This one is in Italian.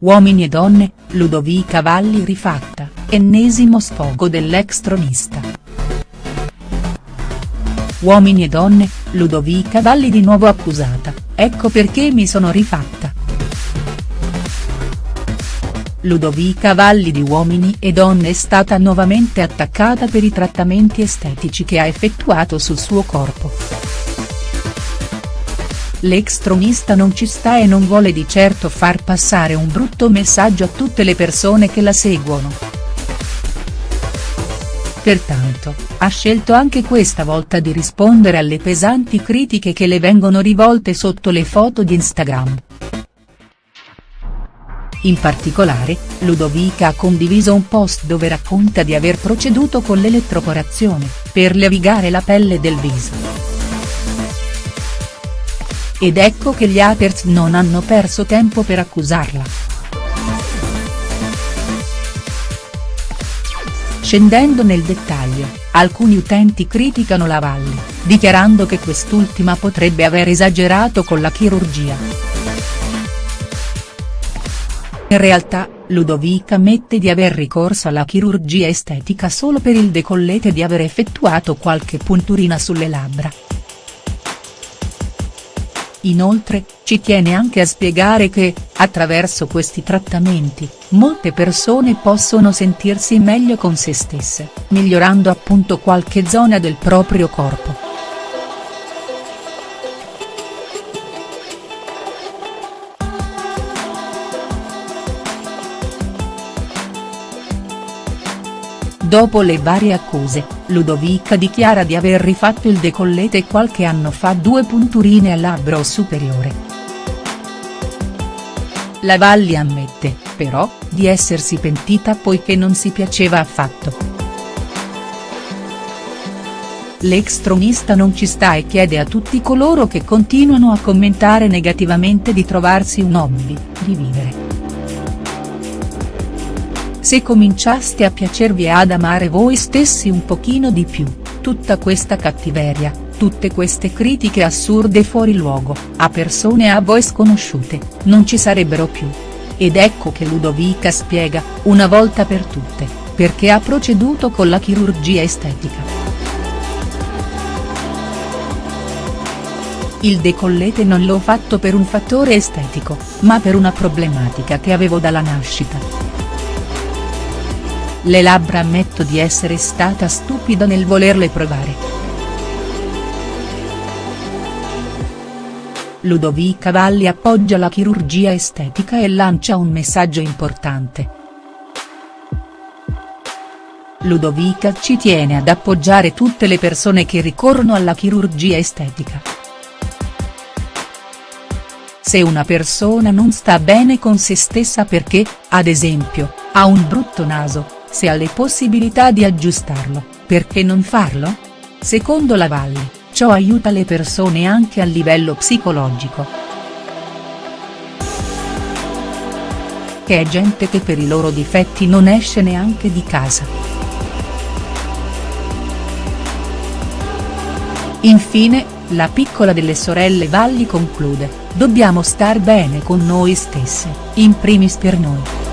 Uomini e donne, Ludovica Valli rifatta, ennesimo sfogo dell'ex tronista. Uomini e donne, Ludovica Valli di nuovo accusata, ecco perché mi sono rifatta. Ludovica Valli di Uomini e Donne è stata nuovamente attaccata per i trattamenti estetici che ha effettuato sul suo corpo. L'ex tronista non ci sta e non vuole di certo far passare un brutto messaggio a tutte le persone che la seguono. Pertanto, ha scelto anche questa volta di rispondere alle pesanti critiche che le vengono rivolte sotto le foto di Instagram. In particolare, Ludovica ha condiviso un post dove racconta di aver proceduto con l'elettroporazione, per levigare la pelle del viso. Ed ecco che gli haters non hanno perso tempo per accusarla. Scendendo nel dettaglio, alcuni utenti criticano la Valli, dichiarando che quest'ultima potrebbe aver esagerato con la chirurgia. In realtà, Ludovica ammette di aver ricorso alla chirurgia estetica solo per il decollete e di aver effettuato qualche punturina sulle labbra. Inoltre, ci tiene anche a spiegare che, attraverso questi trattamenti, molte persone possono sentirsi meglio con se stesse, migliorando appunto qualche zona del proprio corpo. Dopo le varie accuse, Ludovica dichiara di aver rifatto il decollete qualche anno fa due punturine al labbro superiore. La Valli ammette, però, di essersi pentita poiché non si piaceva affatto. L'ex tronista non ci sta e chiede a tutti coloro che continuano a commentare negativamente di trovarsi un hobby, di vivere. Se cominciaste a piacervi e ad amare voi stessi un pochino di più, tutta questa cattiveria, tutte queste critiche assurde fuori luogo, a persone a voi sconosciute, non ci sarebbero più. Ed ecco che Ludovica spiega, una volta per tutte, perché ha proceduto con la chirurgia estetica. Il decollete non l'ho fatto per un fattore estetico, ma per una problematica che avevo dalla nascita. Le labbra ammetto di essere stata stupida nel volerle provare. Ludovica Valli appoggia la chirurgia estetica e lancia un messaggio importante. Ludovica ci tiene ad appoggiare tutte le persone che ricorrono alla chirurgia estetica. Se una persona non sta bene con se stessa perché, ad esempio, ha un brutto naso, se ha le possibilità di aggiustarlo, perché non farlo? Secondo la Valli, ciò aiuta le persone anche a livello psicologico. Che è gente che per i loro difetti non esce neanche di casa. Infine, la piccola delle sorelle Valli conclude, dobbiamo star bene con noi stesse, in primis per noi.